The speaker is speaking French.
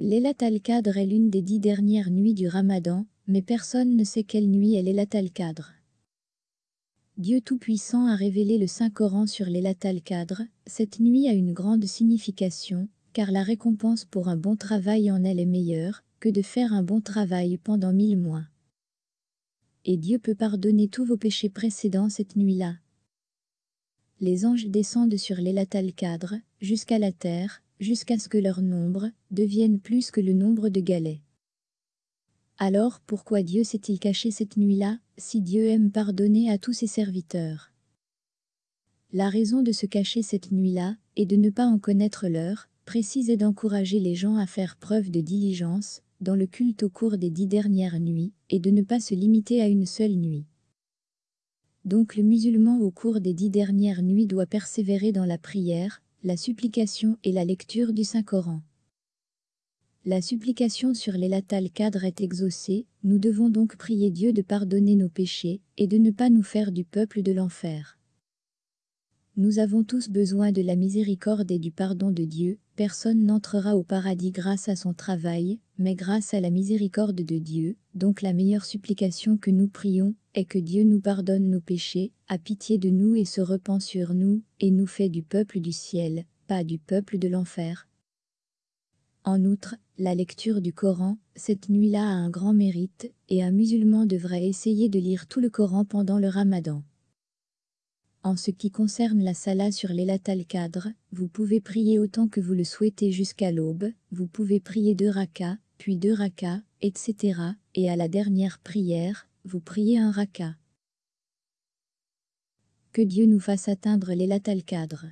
Laylat al-Qadr est l'une des dix dernières nuits du Ramadan, mais personne ne sait quelle nuit est Laylat al-Qadr. Dieu Tout-Puissant a révélé le Saint-Coran sur Laylat al-Qadr. Cette nuit a une grande signification, car la récompense pour un bon travail en elle est meilleure que de faire un bon travail pendant mille mois. Et Dieu peut pardonner tous vos péchés précédents cette nuit-là. Les anges descendent sur Laylat al-Qadr, jusqu'à la terre, jusqu'à ce que leur nombre devienne plus que le nombre de galets. Alors pourquoi Dieu s'est-il caché cette nuit-là, si Dieu aime pardonner à tous ses serviteurs? La raison de se cacher cette nuit-là, est de ne pas en connaître l'heure, précise et d'encourager les gens à faire preuve de diligence, dans le culte au cours des dix dernières nuits, et de ne pas se limiter à une seule nuit. Donc le musulman au cours des dix dernières nuits doit persévérer dans la prière, la supplication et la lecture du Saint-Coran. La supplication sur les latales cadres est exaucée, nous devons donc prier Dieu de pardonner nos péchés et de ne pas nous faire du peuple de l'enfer. Nous avons tous besoin de la miséricorde et du pardon de Dieu, personne n'entrera au paradis grâce à son travail, mais grâce à la miséricorde de Dieu, donc la meilleure supplication que nous prions, est que Dieu nous pardonne nos péchés, a pitié de nous et se repent sur nous, et nous fait du peuple du ciel, pas du peuple de l'enfer. En outre, la lecture du Coran, cette nuit-là a un grand mérite, et un musulman devrait essayer de lire tout le Coran pendant le ramadan. En ce qui concerne la salat sur les al-Qadr, vous pouvez prier autant que vous le souhaitez jusqu'à l'aube, vous pouvez prier deux rakas, puis deux rakas, etc., et à la dernière prière, vous priez un raka. Que Dieu nous fasse atteindre les al-Qadr.